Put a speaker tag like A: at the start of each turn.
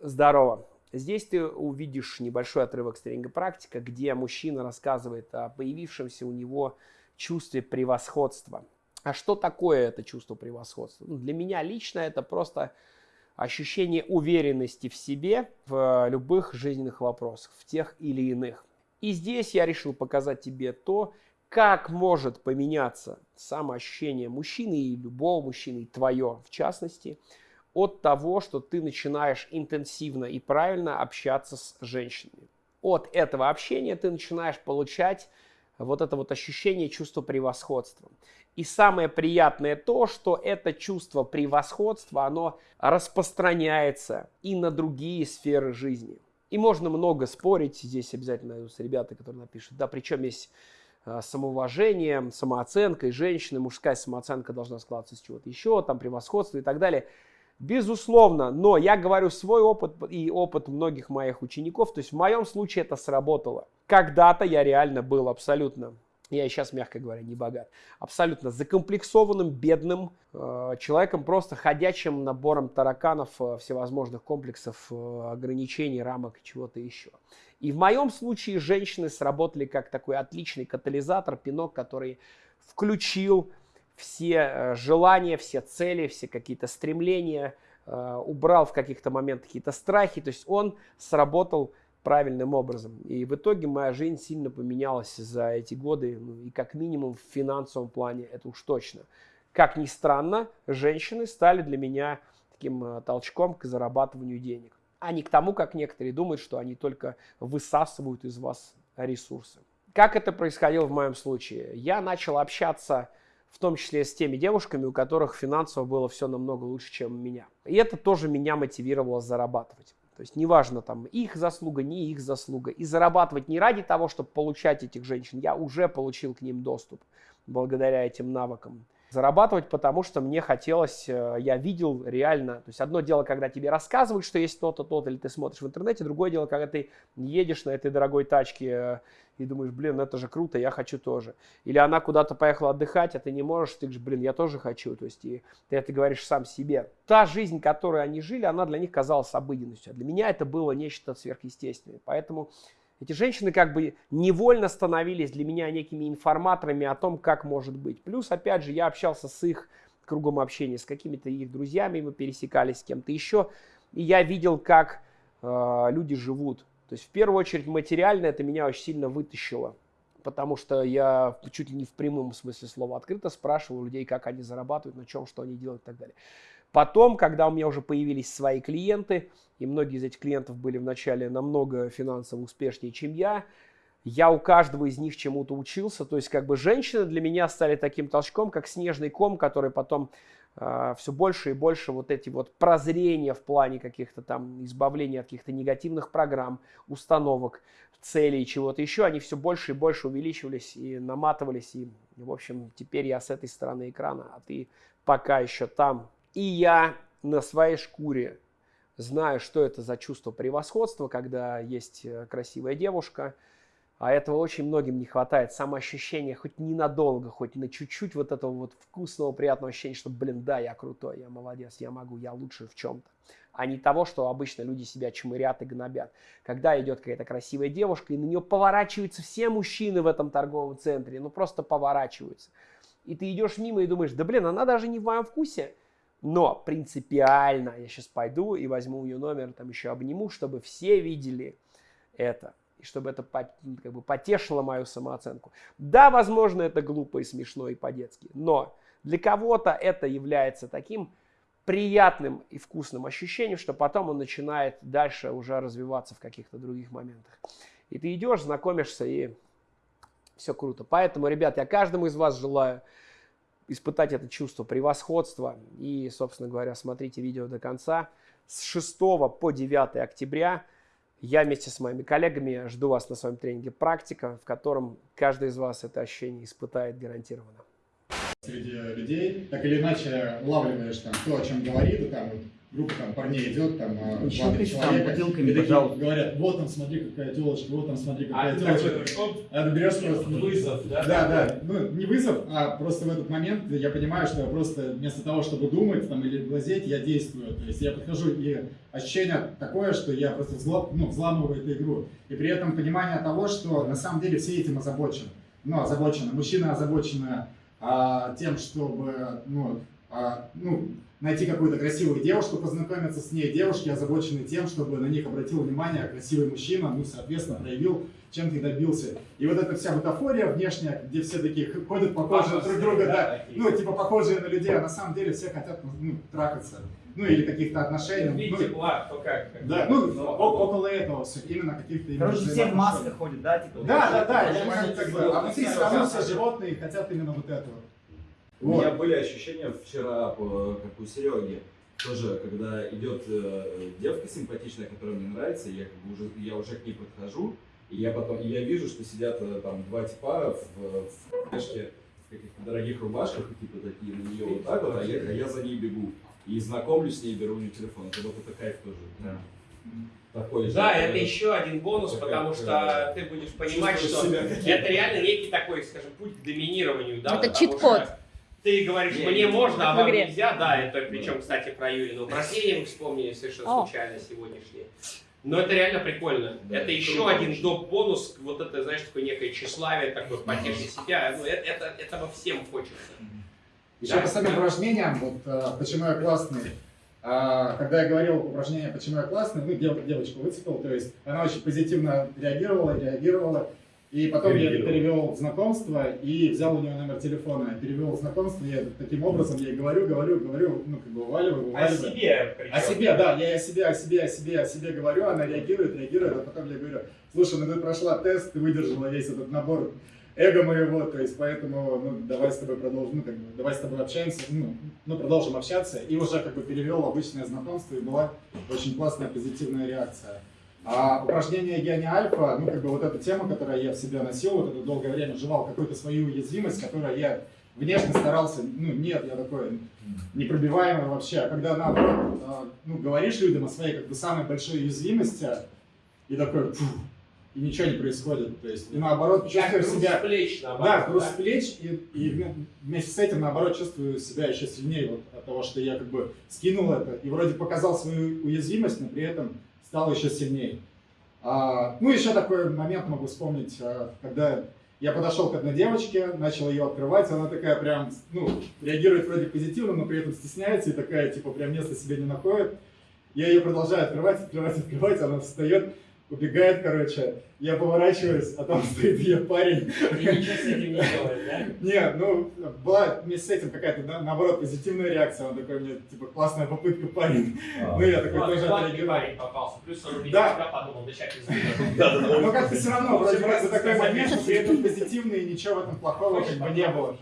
A: Здорово. Здесь ты увидишь небольшой отрывок с тренинга «Практика», где мужчина рассказывает о появившемся у него чувстве превосходства. А что такое это чувство превосходства? Ну, для меня лично это просто ощущение уверенности в себе в любых жизненных вопросах, в тех или иных. И здесь я решил показать тебе то, как может поменяться самоощущение мужчины и любого мужчины, и твое в частности, от того, что ты начинаешь интенсивно и правильно общаться с женщинами. От этого общения ты начинаешь получать вот это вот ощущение чувства превосходства. И самое приятное то, что это чувство превосходства, оно распространяется и на другие сферы жизни. И можно много спорить, здесь обязательно найдутся ребята, которые напишут, да, причем есть э, самоуважение, самооценка и женщины, мужская самооценка должна складываться с чего-то еще, там превосходство и так далее. Безусловно, но я говорю свой опыт и опыт многих моих учеников, то есть в моем случае это сработало. Когда-то я реально был абсолютно я сейчас, мягко говоря, не богат, абсолютно закомплексованным, бедным э, человеком, просто ходячим набором тараканов, э, всевозможных комплексов, э, ограничений, рамок и чего-то еще. И в моем случае женщины сработали как такой отличный катализатор, пинок, который включил все э, желания, все цели, все какие-то стремления, э, убрал в каких-то моментах какие-то страхи, то есть он сработал правильным образом. И в итоге моя жизнь сильно поменялась за эти годы, ну, и как минимум в финансовом плане, это уж точно. Как ни странно, женщины стали для меня таким э, толчком к зарабатыванию денег, а не к тому, как некоторые думают, что они только высасывают из вас ресурсы. Как это происходило в моем случае? Я начал общаться в том числе с теми девушками, у которых финансово было все намного лучше, чем у меня. И это тоже меня мотивировало зарабатывать. То есть неважно там их заслуга, не их заслуга. И зарабатывать не ради того, чтобы получать этих женщин. Я уже получил к ним доступ благодаря этим навыкам. Зарабатывать, потому что мне хотелось, э, я видел реально, то есть одно дело, когда тебе рассказывают, что есть то-то, то-то, или ты смотришь в интернете, другое дело, когда ты едешь на этой дорогой тачке э, и думаешь, блин, ну это же круто, я хочу тоже. Или она куда-то поехала отдыхать, а ты не можешь, ты говоришь, блин, я тоже хочу. То есть и ты это говоришь сам себе. Та жизнь, которую они жили, она для них казалась обыденностью. А для меня это было нечто сверхъестественное. Поэтому эти женщины как бы невольно становились для меня некими информаторами о том, как может быть. Плюс, опять же, я общался с их кругом общения, с какими-то их друзьями, мы пересекались с кем-то еще. И я видел, как э, люди живут. То есть в первую очередь материально это меня очень сильно вытащило, потому что я чуть ли не в прямом смысле слова открыто спрашивал людей, как они зарабатывают, на чем, что они делают и так далее. Потом, когда у меня уже появились свои клиенты, и многие из этих клиентов были вначале намного финансово успешнее, чем я, я у каждого из них чему-то учился. То есть как бы женщины для меня стали таким толчком, как снежный ком, который потом э, все больше и больше вот эти вот прозрения в плане каких-то там избавления от каких-то негативных программ, установок, целей, чего-то еще, они все больше и больше увеличивались и наматывались. И, в общем, теперь я с этой стороны экрана, а ты пока еще там. И я на своей шкуре знаю, что это за чувство превосходства, когда есть э, красивая девушка, а этого очень многим не хватает. Самоощущение хоть ненадолго, хоть на чуть-чуть вот этого вот вкусного, приятного ощущения, что, блин, да, я крутой, я молодец, я могу, я лучше в чем-то. А не того, что обычно люди себя чмырят и гнобят. Когда идет какая-то красивая девушка, и на нее поворачиваются все мужчины в этом торговом центре, ну просто поворачиваются. И ты идешь мимо и думаешь, да блин, она даже не в моем вкусе. Но принципиально я сейчас пойду и возьму ее номер, там еще обниму, чтобы все видели это. И чтобы это как бы потешило мою самооценку. Да, возможно, это глупо и смешно и по-детски. Но для кого-то это является таким приятным и вкусным ощущением, что потом он начинает дальше уже развиваться в каких-то других моментах. И ты идешь, знакомишься, и все круто. Поэтому, ребят, я каждому из вас желаю испытать это чувство превосходства. И, собственно говоря, смотрите видео до конца. С 6 по 9 октября я вместе с моими коллегами жду вас на своем тренинге «Практика», в котором каждый из вас это ощущение испытает гарантированно.
B: Среди людей так или иначе улавливаешь там то, о чем говорит, там группа там парней идет, там а,
C: там
B: человека,
C: бутылками,
B: и такие говорят, вот там смотри какая телочка, вот там смотри
D: А
B: какая
D: такой
B: телочка. А ты берешь просто...
D: вызов, да?
B: Да, да, ну не вызов, а просто в этот момент я понимаю, что я просто вместо того, чтобы думать там, или глазеть, я действую. То есть я подхожу, и ощущение такое, что я просто взло- ну, взламываю эту игру. И при этом понимание того, что на самом деле все этим озабочены. Ну, озабочены. Мужчина озабочены а, тем, чтобы ну, а, ну, найти какую-то красивую девушку, познакомиться с ней. Девушки озабочены тем, чтобы на них обратил внимание красивый мужчина, ну, соответственно, проявил, чем ты добился. И вот эта вся бутафория внешняя, где все такие ходят похожие друг друга, да,
D: такие.
B: ну, типа похожие на людей, а на самом деле все хотят ну, трахаться. Ну, или каких-то отношений.
D: Видите,
B: Ну,
D: Влад, кто как. как
B: да, ну,
D: но-
B: о- около этого все, именно каких-то именно
C: Короче, все в масках ходят, да? Типа,
B: Да, да, да,
C: Даже
B: я
C: маски
B: как бы,
C: делают.
B: а внутри все равно все животные хотят именно вот.
E: У меня были ощущения вчера, по- как у Сереги, тоже, когда идет э, девка симпатичная, которая мне нравится, я, как бы уже, я уже к ней подхожу, и я потом, и я вижу, что сидят э, там два типа в, в флешке, в каких-то дорогих рубашках, и типа такие на нее вот так вот, а я, а я за ней бегу. И знакомлюсь с ней, беру у нее телефон. Это вот это кайф тоже. Такой же.
D: Да,
E: э,
D: это еще один бонус,
E: как,
D: потому
E: э,
D: что ты будешь понимать, что это реально некий такой, скажем, путь к доминированию. Да,
F: Это
D: потому
F: чит-код.
D: что Ты говоришь,
E: Не,
D: мне
E: не,
D: можно, а вам
F: игре.
D: нельзя, да, это причем, кстати, про Юрину упражнение мы вспомнили совершенно
F: О.
D: случайно сегодняшнее. Но это реально прикольно.
E: Да,
D: это еще
E: круто
D: один доп. бонус, вот это, знаешь, такое некое тщеславие, такое потешить себя. Ну, это, это, этого всем хочется.
B: Еще
D: Да.
B: по самим упражнениям, вот а, почему я классный. А, когда я говорил упражнение «Почему я классный», ну, дев- девочку выцепил, то есть она очень позитивно реагировала, реагировала. И потом я это перевел в знакомство и взял у нее номер телефона. Перевел в знакомство, я таким образом ей говорю, говорю, говорю, ну, как бы уваливаю,
D: О
B: уваливаю.
D: себе причем.
B: О себе, да, я о себе, о себе, о себе, о себе говорю, она реагирует, реагирует, а потом я говорю, слушай, ну ты прошла тест, ты выдержала весь этот набор эго моего, то есть поэтому, ну, давай с тобой продолжим, ну, как бы, давай с тобой общаемся, ну, ну, продолжим общаться, и уже как бы перевел обычное знакомство, и была очень классная позитивная реакция. А упражнение «Я не альфа», ну, как бы вот эта тема, которую я в себе носил, вот это долгое время жевал какую-то свою уязвимость, которую я внешне старался, ну, нет, я такой непробиваемый вообще, а когда наоборот, а, ну, говоришь людям о своей, как бы, самой большой уязвимости, и такой, «Фу», и ничего не происходит, то есть, и наоборот,
D: Как
B: чувствуешь
D: груз
B: себя...
D: плеч,
B: Да,
D: наоборот,
B: груз с плеч, и, и вме- вместе с этим, наоборот, чувствую себя еще сильнее вот от того, что я как бы скинул это и вроде показал свою уязвимость, но при этом стал еще сильнее. А, ну, еще такой момент могу вспомнить, а, когда я подошел к одной девочке, начал ее открывать, она такая прям, ну, реагирует вроде позитивно, но при этом стесняется и такая, типа, прям места себе не находит. Я ее продолжаю открывать, открывать, открывать, она встает, убегает, короче. Я поворачиваюсь, а там стоит ее парень.
D: И ничего с этим не делаешь, да?
B: Нет, ну, была вместе с этим какая-то, да, наоборот, позитивная реакция. Он такой мне, типа, классная попытка, парень. Ну, я такой тоже отреагировал.
D: парень попался. Плюс он увидел
B: Да.
D: тебя, подумал, да сейчас из
B: Ну, как-то все равно, вроде бы, это такой момент, но при этом позитивный, и ничего в этом плохого как бы не было.